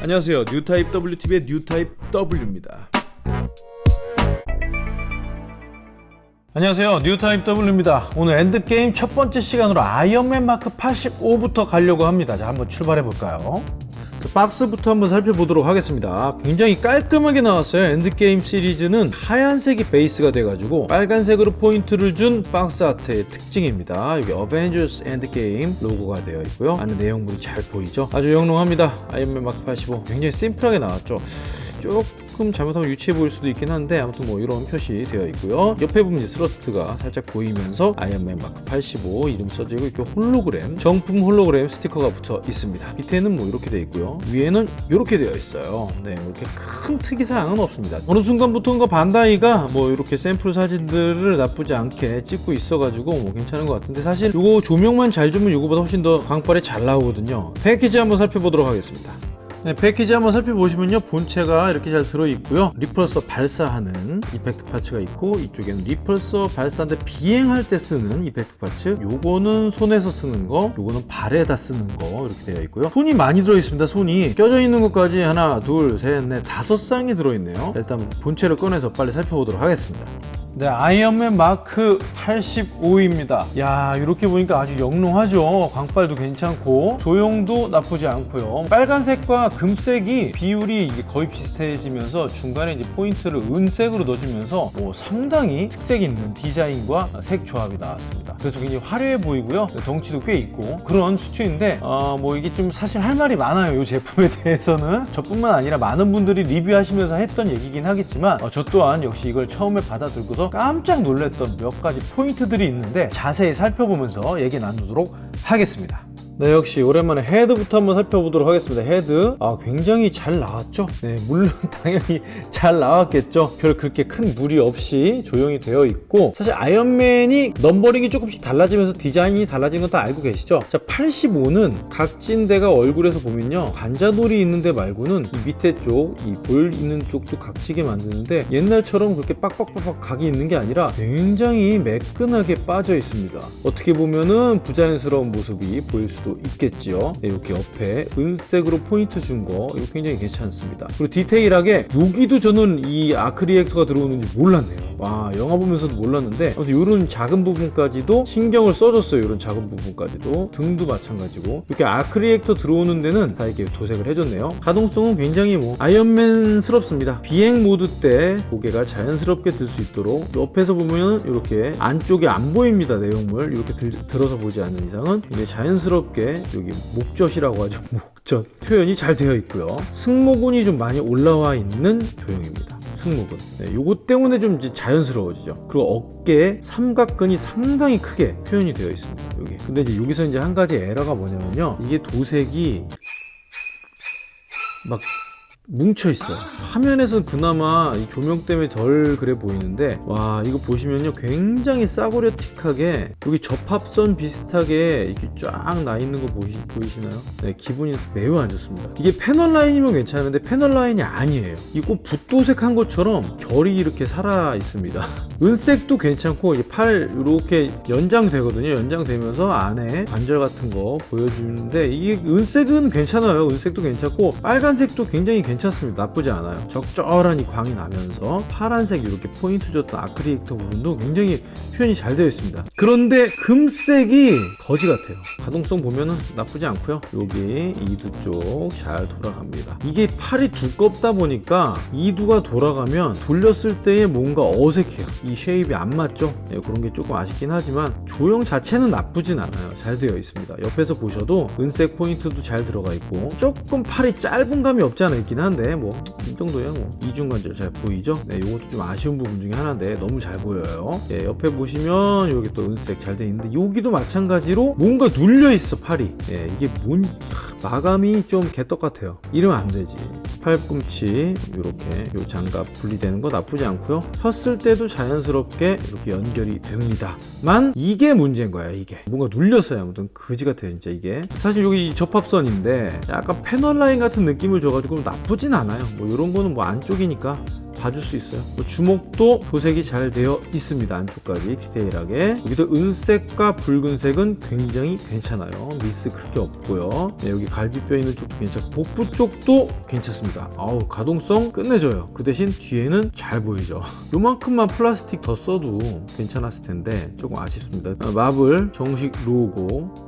안녕하세요. 뉴타입 WTV의 뉴타입 W입니다. 안녕하세요. 뉴타입 W입니다. 오늘 엔드게임 첫 번째 시간으로 아이언맨 마크 85부터 가려고 합니다. 자 한번 출발해 볼까요? 그 박스부터 한번 살펴보도록 하겠습니다. 굉장히 깔끔하게 나왔어요. 엔드게임 시리즈는 하얀색이 베이스가 돼가지고 빨간색으로 포인트를 준 박스 아트의 특징입니다. 여기 어벤져스 엔드게임 로고가 되어 있고요. 안에 내용물이 잘 보이죠? 아주 영롱합니다. 아이언맨 마크 85 굉장히 심플하게 나왔죠 조금 잘못하면 유치해 보일 수도 있긴 한데 아무튼 뭐 이런 표시 되어 있고요. 옆에 보면 thrust가 살짝 보이면서 아이언맨 마크 85 이름 써져 있고 이렇게 홀로그램 정품 홀로그램 스티커가 붙어 있습니다. 밑에는 뭐 이렇게 되어 있고요. 위에는 이렇게 되어 있어요. 네 이렇게 큰 특이사항은 없습니다. 어느 순간부터인가 반다이가 뭐 이렇게 샘플 사진들을 나쁘지 않게 찍고 있어 가지고 뭐 괜찮은 것 같은데 사실 이거 조명만 잘 주면 이거보다 훨씬 더 광빨이 잘 나오거든요. 패키지 한번 살펴보도록 하겠습니다 네, 패키지 한번 살펴보시면요. 본체가 이렇게 잘 들어있고요. repulsor 발사하는 effect parts가 있고 이쪽에는 repulsor 발사인데 비행할 때 쓰는 effect parts. 요거는 손에서 쓰는 거 요거는 발에다 쓰는 거 이렇게 되어 있고요. 손이 많이 들어있습니다 손이. 껴져 있는 것까지 하나 둘셋넷 다섯 쌍이 들어있네요. 일단 본체를 꺼내서 빨리 살펴보도록 하겠습니다 네, 아이언맨 마크 85입니다. 야, 이렇게 보니까 아주 영롱하죠. 광빨도 괜찮고 조형도 나쁘지 않고요. 빨간색과 금색이 비율이 거의 비슷해지면서 중간에 이제 포인트를 은색으로 넣어주면서 뭐 상당히 특색 있는 디자인과 색 조합이 나왔습니다. 그래서 굉장히 화려해 보이고요. 덩치도 꽤 있고 그런 수준인데 어, 뭐 이게 좀 사실 할 말이 많아요. 이 제품에 대해서는 저뿐만 아니라 많은 분들이 리뷰하시면서 했던 얘기긴 하겠지만 어, 저 또한 역시 이걸 처음에 받아들고서 깜짝 놀랐던 몇 가지 포인트들이 있는데 자세히 살펴보면서 얘기 나누도록 하겠습니다. 네 역시 오랜만에 헤드부터 한번 살펴보도록 하겠습니다. 헤드. 아 굉장히 잘 나왔죠? 네 물론 당연히 잘 나왔겠죠? 별 그렇게 큰 무리 없이 조형이 되어 있고 사실 아이언맨이 넘버링이 조금씩 달라지면서 디자인이 달라진 건 다 알고 계시죠? 자 85는 각진 데가 얼굴에서 보면요 관자놀이 있는 데 말고는 이 밑에 쪽 이 볼 있는 쪽도 각지게 만드는데 옛날처럼 그렇게 빡빡빡빡 각이 있는 게 아니라 굉장히 매끈하게 빠져 있습니다. 어떻게 보면은 부자연스러운 모습이 보일 수도 수도 있겠지요? 네, 이렇게 옆에 은색으로 포인트 준 거 이거 굉장히 괜찮습니다. 그리고 디테일하게 여기도 저는 이 arc reactor가 들어오는지 몰랐네요 와 영화 보면서도 몰랐는데 아무튼 이런 작은 부분까지도 신경을 써줬어요 이런 작은 부분까지도. 등도 마찬가지고. 이렇게 arc reactor 들어오는 데는 다 이렇게 도색을 해줬네요. 가동성은 굉장히 뭐 아이언맨스럽습니다. 비행 모드 때 고개가 자연스럽게 들 수 있도록 옆에서 보면 이렇게 안쪽에 안 보입니다 내용물. 이렇게 들, 들어서 보지 않는 이상은 이제 자연스럽게 여기 목젖이라고 하죠. 목젖. 표현이 잘 되어 있고요. 승모근이 좀 많이 올라와 있는 조형입니다 승모근. 네, 요거 때문에 좀 자연스러워지죠. 그리고 어깨 삼각근이 상당히 크게 표현이 되어 있습니다 여기 근데 이제 여기서 이제 한 가지 에러가 뭐냐면요. 이게 도색이 막 뭉쳐 있어요. 화면에서 그나마 이 조명 때문에 덜 그래 보이는데 와 이거 보시면요 굉장히 싸구려틱하게 여기 접합선 비슷하게 이렇게 쫙 나 있는 거 보이, 보이시나요? 네 기분이 매우 안 좋습니다. 이게 패널 라인이면 괜찮은데 패널 라인이 아니에요. 이거 붓도색한 것처럼 결이 이렇게 살아 있습니다. 은색도 괜찮고 팔 이렇게 연장되거든요. 연장되면서 안에 관절 같은 거 보여주는데 이게 은색은 괜찮아요. 은색도 괜찮고 빨간색도 굉장히 괜찮아요 괜찮습니다. 나쁘지 않아요. 적절한 이 광이 나면서 파란색 이렇게 포인트 줬던 아크릴릭터 부분도 굉장히 표현이 잘 되어 있습니다. 그런데 금색이 거지 같아요. 가동성 보면은 나쁘지 않고요. 여기 이두 쪽 잘 돌아갑니다. 이게 팔이 두껍다 보니까 이두가 돌아가면 돌렸을 때에 뭔가 어색해요. 이 shape이 안 맞죠? 네, 그런 게 조금 아쉽긴 하지만 조형 자체는 나쁘진 않아요. 잘 되어 있습니다. 옆에서 보셔도 은색 포인트도 잘 들어가 있고 조금 팔이 짧은 감이 없지 않아 있긴 한데 뭐 이 정도야 뭐. 이중관절 잘 보이죠? 네 이것도 좀 아쉬운 부분 중에 하나인데 너무 잘 보여요. 네, 옆에 보시면 여기 또 은색 잘 되어 있는데 여기도 마찬가지로 뭔가 눌려 있어 팔이. 네, 이게 뭔 마감이 좀 개떡 같아요. 이러면 안 되지. 팔꿈치 이렇게 요 장갑 분리되는 거 나쁘지 않고요. 폈을 때도 자연스럽게 이렇게 연결이 됩니다 만 이게 문제인 거야 이게. 뭔가 눌렸어요 아무튼. 그지 같아요 진짜 이게. 사실 여기 접합선인데 약간 패널 라인 같은 느낌을 줘가지고 나쁘진 않아요. 뭐 이런 거는 뭐 안쪽이니까 봐줄 수 있어요. 뭐 주먹도 도색이 잘 되어 있습니다. 안쪽까지 디테일하게. 여기도 은색과 붉은색은 굉장히 괜찮아요. 미스 그렇게 없고요. 네, 여기 갈비뼈 있는 쪽도 괜찮고 복부 쪽도 괜찮습니다. 아우 가동성 끝내줘요. 그 대신 뒤에는 잘 보이죠? 요만큼만 플라스틱 더 써도 괜찮았을 텐데 조금 아쉽습니다. 아, 마블 정식 로고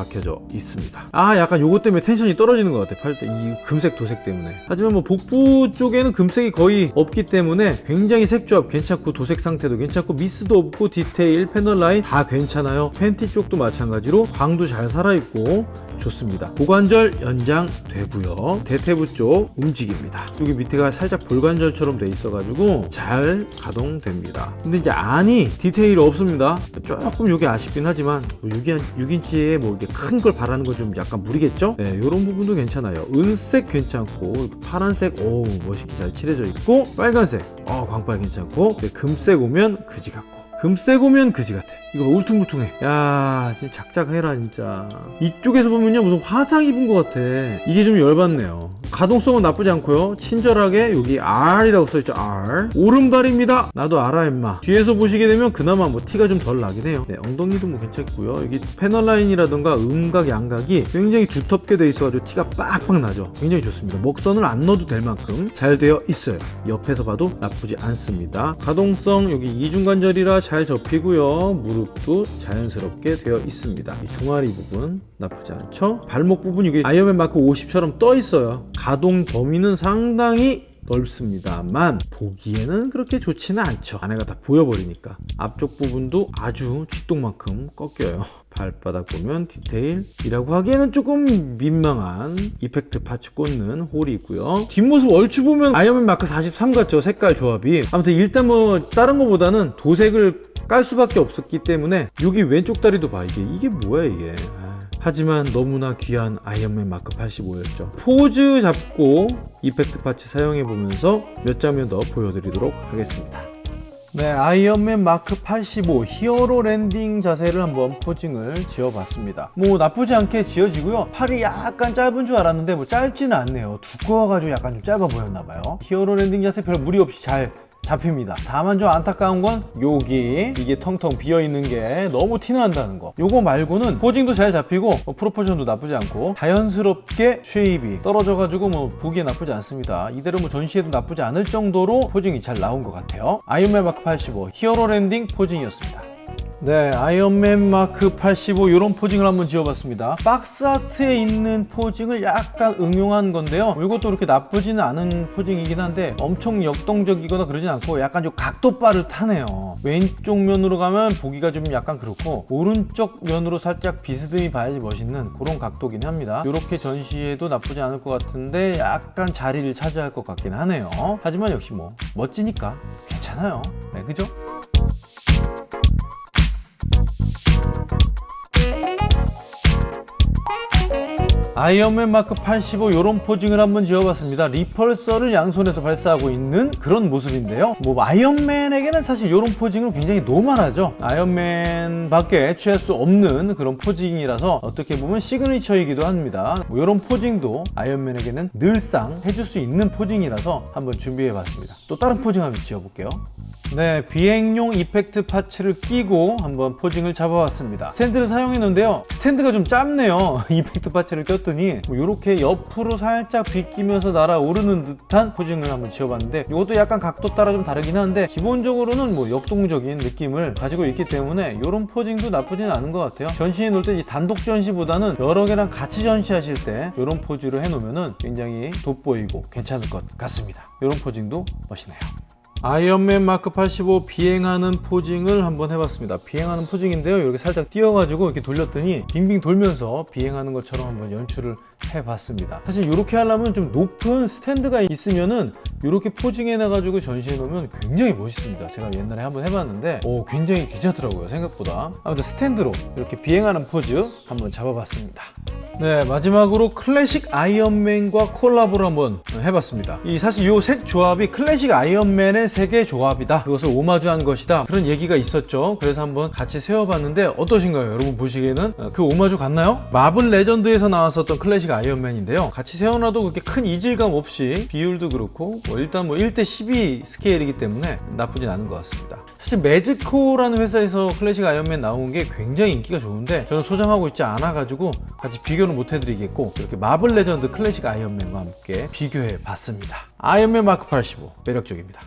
박혀져 있습니다. 아 약간 요것 때문에 텐션이 떨어지는 것 같아 팔때 이 금색 도색 때문에. 하지만 뭐 복부 쪽에는 금색이 거의 없기 때문에 굉장히 색조합 괜찮고 도색 상태도 괜찮고 미스도 없고 디테일 panel line 다 괜찮아요. 팬티 쪽도 마찬가지로 광도 잘 살아있고 좋습니다. 고관절 연장 되고요. 대퇴부 쪽 움직입니다. 여기 밑에가 살짝 볼관절처럼 돼 있어 가지고 잘 가동됩니다. 근데 이제 안이 디테일이 없습니다. 조금 이게 아쉽긴 하지만 6인, 6인치에 뭐 이게 큰 걸 바라는 건 좀 약간 무리겠죠? 네, 이런 부분도 괜찮아요. 은색 괜찮고 파란색 오 멋있게 잘 칠해져 있고 빨간색 어 광빨 괜찮고 근데 금색 오면 그지 같고 금색 오면 그지 같아. 이거 울퉁불퉁해. 야, 지금 작작해라 진짜. 이쪽에서 보면요 무슨 화상 입은 것 같아. 이게 좀 열받네요. 가동성은 나쁘지 않고요. 친절하게 여기 R이라고 써있죠. R. 오른발입니다. 나도 알아 임마. 뒤에서 보시게 되면 그나마 뭐 티가 좀 덜 나긴 해요. 네, 엉덩이도 뭐 괜찮고요. 여기 패널 라인이라던가 음각, 양각이 굉장히 두텁게 돼 있어가지고 티가 빡빡 나죠. 굉장히 좋습니다. 먹선을 안 넣어도 될 만큼 잘 되어 있어요. 옆에서 봐도 나쁘지 않습니다. 가동성 여기 이중관절이라 잘 접히고요. 무릎 도 자연스럽게 되어 있습니다. 이 종아리 부분 나쁘지 않죠? 발목 부분 이게 아이언맨 마크 50처럼 떠 있어요. 가동 범위는 상당히 넓습니다만 보기에는 그렇게 좋지는 않죠 안에가 다 보여버리니까 앞쪽 부분도 아주 쥐똥만큼 꺾여요 발바닥 보면 디테일이라고 하기에는 조금 민망한 effect parts 꽂는 hole이 있고요 뒷모습 얼추 보면 아이언맨 마크 43 같죠 색깔 조합이 아무튼 일단 뭐 다른 거보다는 도색을 깔 수밖에 없었기 때문에 여기 왼쪽 다리도 봐 이게 이게 뭐야 이게 아. 하지만 너무나 귀한 아이언맨 마크 85였죠. 포즈 잡고 effect parts 사용해 보면서 몇 장면 더 보여드리도록 하겠습니다. 네, 아이언맨 마크 85 hero landing 자세를 한번 posing을 지어봤습니다. 뭐 나쁘지 않게 지어지고요. 팔이 약간 짧은 줄 알았는데 뭐 짧지는 않네요. 두꺼워가지고 약간 좀 짧아 보였나봐요. hero landing 자세 별 무리 없이 잘 잡힙니다. 다만 좀 안타까운 건 여기. 이게 텅텅 비어있는 게 너무 티난다는 거. 요거 말고는 posing도 잘 잡히고 뭐 proportion도 나쁘지 않고 자연스럽게 shape이 떨어져가지고 뭐 보기에 나쁘지 않습니다. 이대로 뭐 전시해도 나쁘지 않을 정도로 posing이 잘 나온 것 같아요. 아이언맨 마크 85 hero landing posing이었습니다 네, 아이언맨 마크 85 이런 posing을 한번 지어봤습니다. 박스 아트에 있는 posing을 약간 응용한 건데요. 이것도 그렇게 나쁘지는 않은 posing이긴 한데 엄청 역동적이거나 그러진 않고 약간 좀 각도빨을 타네요. 왼쪽 면으로 가면 보기가 좀 약간 그렇고 오른쪽 면으로 살짝 비스듬히 봐야지 멋있는 그런 각도긴 합니다. 이렇게 전시해도 나쁘지 않을 것 같은데 약간 자리를 차지할 것 같긴 하네요. 하지만 역시 뭐 멋지니까 괜찮아요. 네, 그죠? 아이언맨 마크 85 이런 posing을 한번 지어봤습니다. repulsor를 양손에서 발사하고 있는 그런 모습인데요. 뭐 아이언맨에게는 사실 이런 posing은 굉장히 normal하죠. 아이언맨 밖에 취할 수 없는 그런 posing이라서 어떻게 보면 signature이기도 합니다. 뭐 이런 posing도 아이언맨에게는 늘상 해줄 수 있는 posing이라서 한번 준비해봤습니다. 또 다른 posing 한번 지어볼게요. 네, 비행용 effect parts를 끼고 한번 posing을 잡아봤습니다. 스탠드를 사용했는데요. 스탠드가 좀 짧네요. effect parts를 꼈더니 뭐 이렇게 옆으로 살짝 비끼면서 날아오르는 듯한 posing을 한번 지어봤는데 이것도 약간 각도 따라 좀 다르긴 한데 기본적으로는 뭐 역동적인 느낌을 가지고 있기 때문에 이런 posing도 나쁘지는 않은 것 같아요. 전시에 놓을 때 단독 전시보다는 여러 개랑 같이 전시하실 때 이런 포즈를 해놓으면 굉장히 돋보이고 괜찮을 것 같습니다. 이런 posing도 멋있네요. 아이언맨 마크 85 비행하는 posing을 한번 해봤습니다. 비행하는 posing인데요. 이렇게 살짝 띄워가지고 이렇게 돌렸더니 빙빙 돌면서 비행하는 것처럼 한번 연출을 해봤습니다. 사실 이렇게 하려면 좀 높은 스탠드가 있으면은 이렇게 posing해 놔가지고 전시해 놓으면 굉장히 멋있습니다. 제가 옛날에 한번 해봤는데 오 굉장히 괜찮더라고요 생각보다. 아무튼 스탠드로 이렇게 비행하는 포즈 한번 잡아봤습니다. 네 마지막으로 클래식 아이언맨과 collabo를 한번 해봤습니다. 이 사실 이 색 조합이 클래식 아이언맨의 색의 조합이다. 그것을 오마주한 것이다. 그런 얘기가 있었죠. 그래서 한번 같이 세워봤는데 어떠신가요? 여러분 보시기에는 그 오마주 같나요? 마블 레전드에서 나왔었던 클래식 클래식 아이언맨인데요. 같이 세워놔도 그렇게 큰 이질감 없이 비율도 그렇고 뭐 일단 뭐 1대 12 스케일이기 때문에 나쁘진 않은 것 같습니다. 사실 메즈코라는 회사에서 클래식 아이언맨 나온 게 굉장히 인기가 좋은데 저는 소장하고 있지 않아 가지고 같이 비교는 못 해드리겠고 이렇게 마블 레전드 클래식 아이언맨과 함께 비교해 봤습니다. 아이언맨 마크 85 매력적입니다.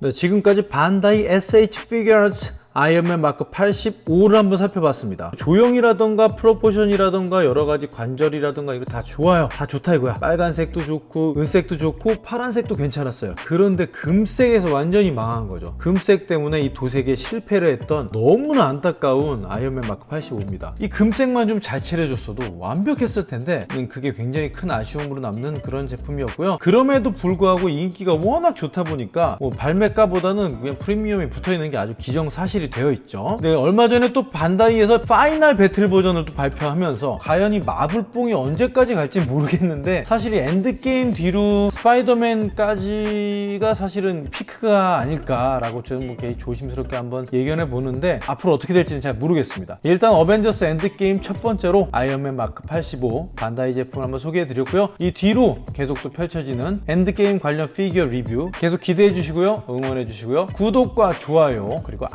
네, 지금까지 반다이 SH 피규어스 아이언맨 마크 85를 한번 살펴봤습니다. 조형이라던가 proportion이라던가 여러 가지 관절이라던가 이거 다 좋아요. 다 좋다 이거야. 빨간색도 좋고 은색도 좋고 파란색도 괜찮았어요. 그런데 금색에서 완전히 망한 거죠. 금색 때문에 이 도색에 실패를 했던 너무나 안타까운 아이언맨 마크 85입니다. 이 금색만 좀 잘 칠해줬어도 완벽했을 텐데 음, 그게 굉장히 큰 아쉬움으로 남는 그런 제품이었고요. 그럼에도 불구하고 인기가 워낙 좋다 보니까 뭐 발매가보다는 그냥 프리미엄이 붙어있는 게 아주 기정사실이 되어 있죠. 네, 얼마 전에 또 반다이에서 final battle 버전을 또 발표하면서 과연 이 마블뽕이 언제까지 갈지 모르겠는데 사실 이 엔드게임 뒤로 스파이더맨까지가 사실은 피크가 아닐까라고 저는 뭐 조심스럽게 한번 예견해 보는데 앞으로 어떻게 될지는 잘 모르겠습니다. 일단 어벤져스 엔드게임 첫 번째로 아이언맨 마크 85 반다이 제품을 한번 소개해 드렸고요. 이 뒤로 계속 또 펼쳐지는 엔드게임 관련 피규어 리뷰 계속 기대해 주시고요. 응원해 주시고요. 구독과 좋아요 그리고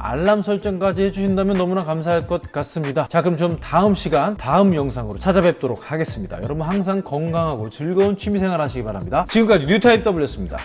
알람 설정까지 해주신다면 너무나 감사할 것 같습니다. 자 그럼 좀 다음 시간 다음 영상으로 찾아뵙도록 하겠습니다. 여러분 항상 건강하고 즐거운 취미생활 하시기 바랍니다. 지금까지 뉴타입 W였습니다.